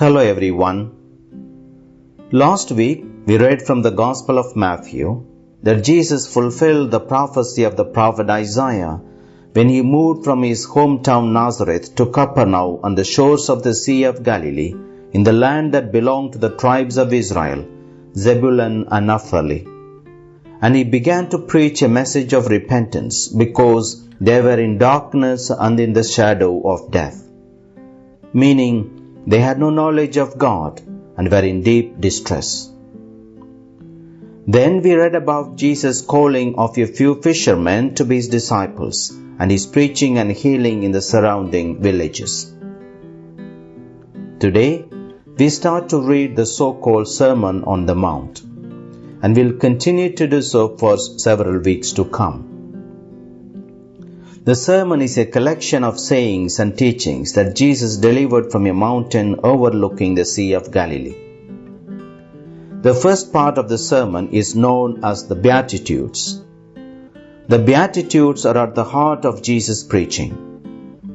Hello everyone. Last week we read from the Gospel of Matthew that Jesus fulfilled the prophecy of the prophet Isaiah when he moved from his hometown Nazareth to Capernaum on the shores of the Sea of Galilee in the land that belonged to the tribes of Israel, Zebulun and Naphtali. And he began to preach a message of repentance because they were in darkness and in the shadow of death. Meaning, they had no knowledge of God and were in deep distress. Then we read about Jesus calling of a few fishermen to be his disciples and his preaching and healing in the surrounding villages. Today, we start to read the so called Sermon on the Mount and will continue to do so for several weeks to come. The sermon is a collection of sayings and teachings that Jesus delivered from a mountain overlooking the Sea of Galilee. The first part of the sermon is known as the Beatitudes. The Beatitudes are at the heart of Jesus' preaching,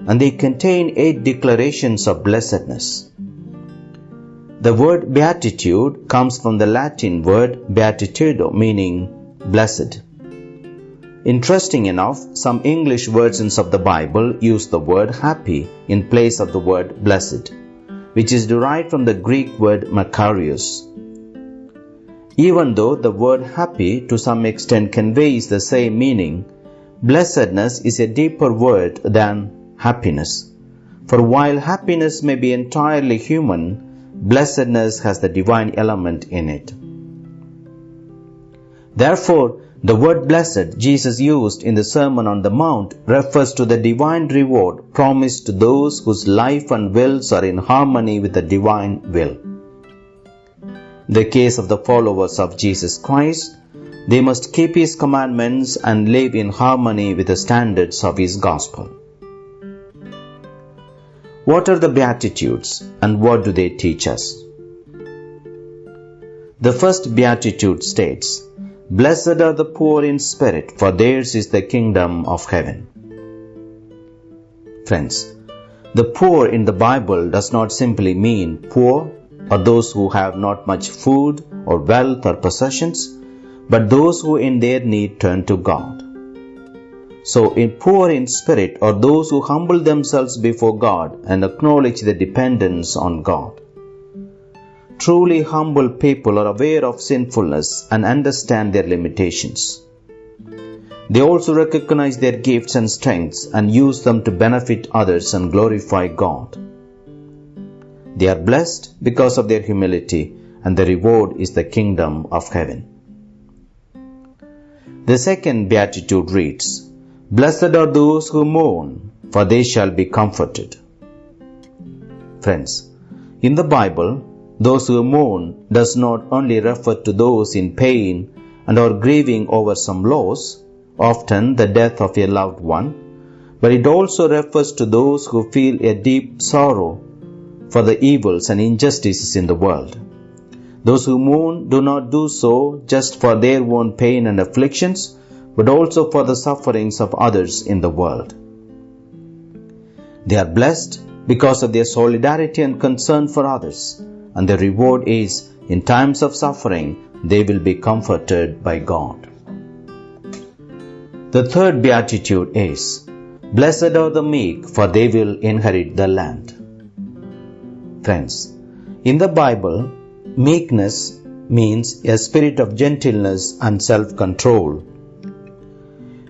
and they contain eight declarations of blessedness. The word beatitude comes from the Latin word beatitudo, meaning blessed. Interesting enough, some English versions of the Bible use the word happy in place of the word blessed, which is derived from the Greek word makarios. Even though the word happy to some extent conveys the same meaning, blessedness is a deeper word than happiness. For while happiness may be entirely human, blessedness has the divine element in it. Therefore, the word blessed Jesus used in the Sermon on the Mount refers to the divine reward promised to those whose life and wills are in harmony with the divine will. In the case of the followers of Jesus Christ, they must keep His commandments and live in harmony with the standards of His gospel. What are the Beatitudes and what do they teach us? The first Beatitude states, Blessed are the poor in spirit, for theirs is the kingdom of heaven. Friends, the poor in the Bible does not simply mean poor or those who have not much food or wealth or possessions, but those who in their need turn to God. So, in poor in spirit are those who humble themselves before God and acknowledge their dependence on God. Truly humble people are aware of sinfulness and understand their limitations. They also recognize their gifts and strengths and use them to benefit others and glorify God. They are blessed because of their humility, and the reward is the kingdom of heaven. The second beatitude reads, Blessed are those who mourn, for they shall be comforted. Friends, in the Bible, those who mourn does not only refer to those in pain and are grieving over some loss, often the death of a loved one, but it also refers to those who feel a deep sorrow for the evils and injustices in the world. Those who mourn do not do so just for their own pain and afflictions, but also for the sufferings of others in the world. They are blessed because of their solidarity and concern for others, and the reward is in times of suffering they will be comforted by God. The third beatitude is Blessed are the meek, for they will inherit the land. Friends, in the Bible, meekness means a spirit of gentleness and self control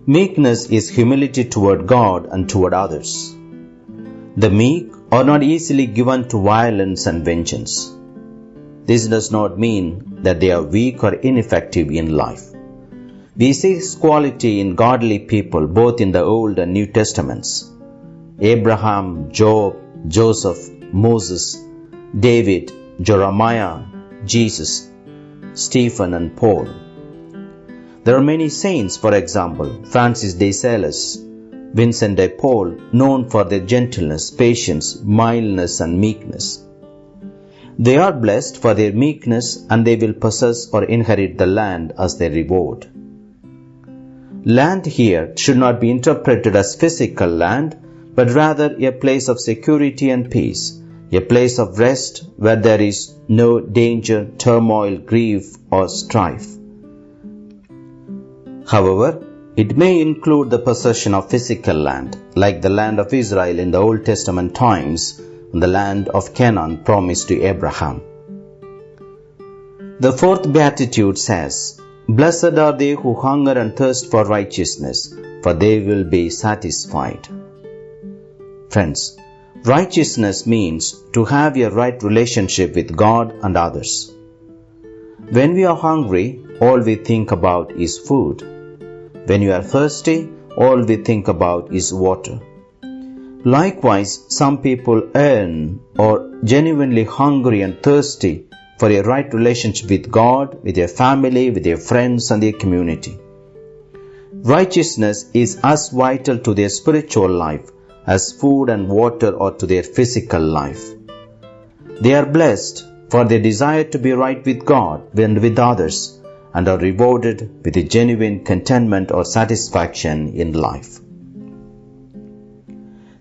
Meekness is humility toward God and toward others. The meek are not easily given to violence and vengeance. This does not mean that they are weak or ineffective in life. We see this quality in godly people both in the Old and New Testaments. Abraham, Job, Joseph, Moses, David, Jeremiah, Jesus, Stephen, and Paul. There are many saints, for example, Francis de Sales, Vincent de Paul, known for their gentleness, patience, mildness, and meekness. They are blessed for their meekness and they will possess or inherit the land as their reward. Land here should not be interpreted as physical land, but rather a place of security and peace, a place of rest where there is no danger, turmoil, grief, or strife. However, it may include the possession of physical land, like the land of Israel in the Old Testament times and the land of Canaan promised to Abraham. The fourth beatitude says, Blessed are they who hunger and thirst for righteousness, for they will be satisfied. Friends, righteousness means to have a right relationship with God and others. When we are hungry, all we think about is food. When you are thirsty, all we think about is water. Likewise, some people earn or genuinely hungry and thirsty for a right relationship with God, with their family, with their friends, and their community. Righteousness is as vital to their spiritual life as food and water are to their physical life. They are blessed for their desire to be right with God and with others and are rewarded with a genuine contentment or satisfaction in life.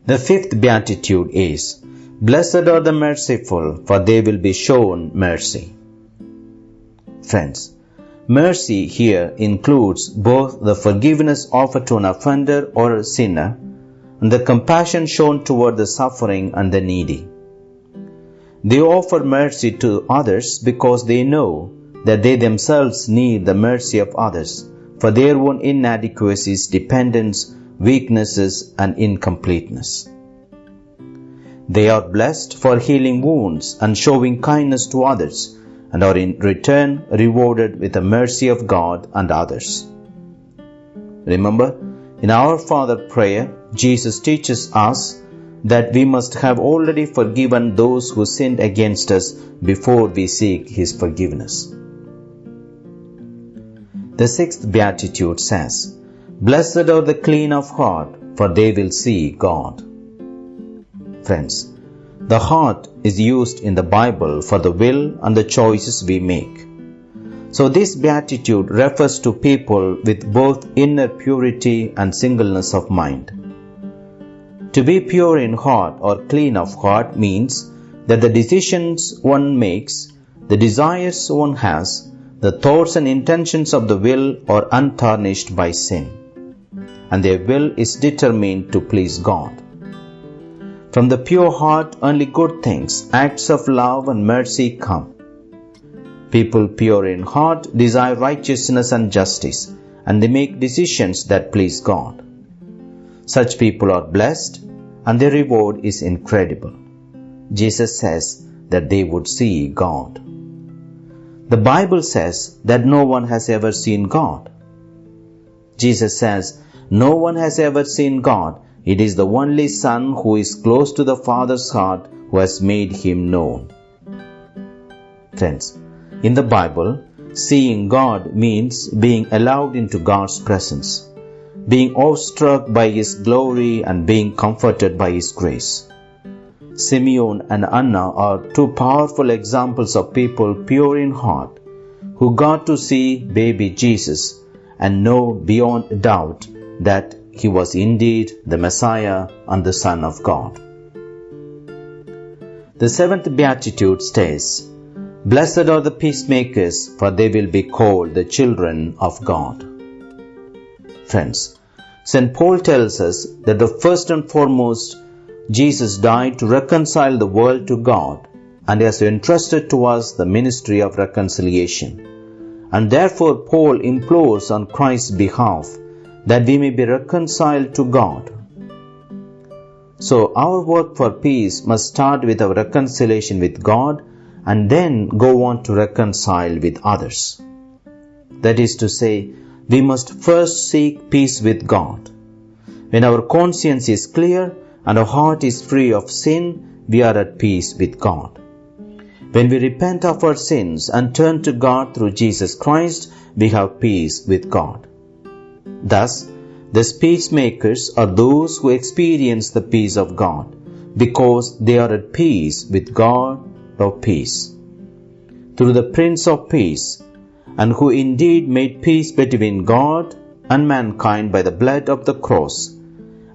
The fifth beatitude is Blessed are the merciful, for they will be shown mercy. Friends, mercy here includes both the forgiveness offered to an offender or a sinner and the compassion shown toward the suffering and the needy. They offer mercy to others because they know that they themselves need the mercy of others for their own inadequacies, dependence, weaknesses, and incompleteness. They are blessed for healing wounds and showing kindness to others, and are in return rewarded with the mercy of God and others. Remember, in our Father prayer, Jesus teaches us that we must have already forgiven those who sinned against us before we seek His forgiveness. The sixth beatitude says, Blessed are the clean of heart, for they will see God. Friends, the heart is used in the Bible for the will and the choices we make. So, this beatitude refers to people with both inner purity and singleness of mind. To be pure in heart or clean of heart means that the decisions one makes, the desires one has, the thoughts and intentions of the will are untarnished by sin, and their will is determined to please God. From the pure heart, only good things, acts of love and mercy come. People pure in heart desire righteousness and justice, and they make decisions that please God. Such people are blessed, and their reward is incredible. Jesus says that they would see God. The Bible says that no one has ever seen God. Jesus says, No one has ever seen God it is the only Son who is close to the Father's heart who has made him known. Friends, in the Bible, seeing God means being allowed into God's presence, being awestruck by His glory and being comforted by His grace. Simeon and Anna are two powerful examples of people pure in heart who got to see baby Jesus and know beyond doubt that he was indeed the Messiah and the Son of God. The seventh beatitude states, Blessed are the peacemakers, for they will be called the children of God. Friends, St. Paul tells us that the first and foremost, Jesus died to reconcile the world to God and has entrusted to us the ministry of reconciliation. And therefore, Paul implores on Christ's behalf that we may be reconciled to God. So, our work for peace must start with our reconciliation with God and then go on to reconcile with others. That is to say, we must first seek peace with God. When our conscience is clear and our heart is free of sin, we are at peace with God. When we repent of our sins and turn to God through Jesus Christ, we have peace with God. Thus, the peacemakers are those who experience the peace of God because they are at peace with God of peace. Through the Prince of Peace, and who indeed made peace between God and mankind by the blood of the cross,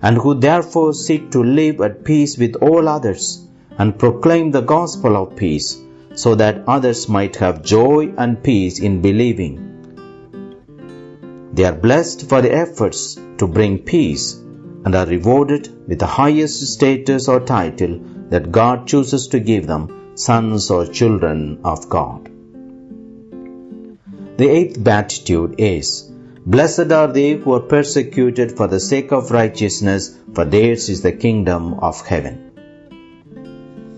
and who therefore seek to live at peace with all others and proclaim the gospel of peace, so that others might have joy and peace in believing. They are blessed for their efforts to bring peace and are rewarded with the highest status or title that God chooses to give them, sons or children of God. The eighth beatitude is Blessed are they who are persecuted for the sake of righteousness, for theirs is the kingdom of heaven.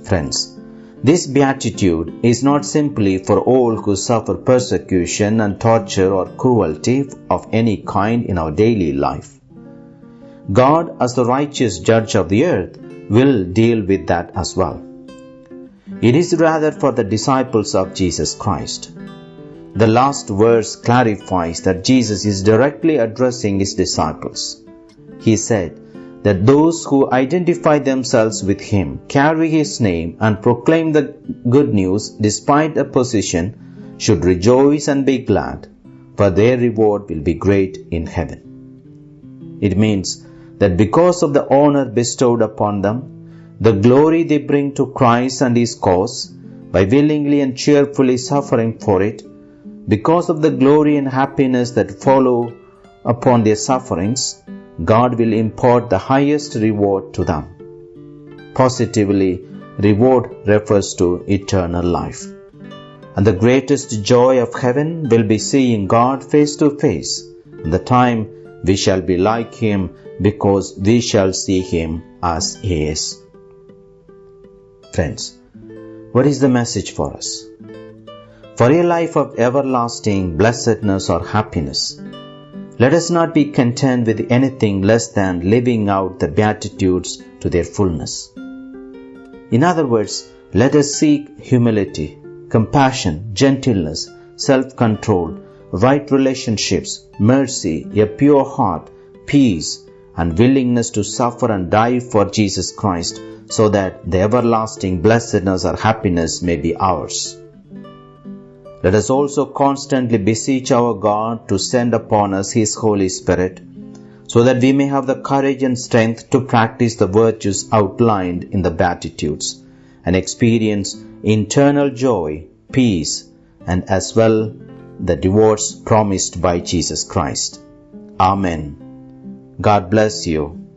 Friends, this beatitude is not simply for all who suffer persecution and torture or cruelty of any kind in our daily life. God, as the righteous judge of the earth, will deal with that as well. It is rather for the disciples of Jesus Christ. The last verse clarifies that Jesus is directly addressing his disciples. He said that those who identify themselves with him, carry his name, and proclaim the good news despite opposition should rejoice and be glad, for their reward will be great in heaven. It means that because of the honor bestowed upon them, the glory they bring to Christ and His cause, by willingly and cheerfully suffering for it, because of the glory and happiness that follow upon their sufferings, God will impart the highest reward to them. Positively, reward refers to eternal life. And the greatest joy of heaven will be seeing God face to face, the time we shall be like Him because we shall see Him as He is. Friends, what is the message for us? For a life of everlasting blessedness or happiness, let us not be content with anything less than living out the Beatitudes to their fullness. In other words, let us seek humility, compassion, gentleness, self control, right relationships, mercy, a pure heart, peace, and willingness to suffer and die for Jesus Christ so that the everlasting blessedness or happiness may be ours. Let us also constantly beseech our God to send upon us His Holy Spirit so that we may have the courage and strength to practice the virtues outlined in the Beatitudes and experience internal joy, peace, and as well the rewards promised by Jesus Christ. Amen. God bless you.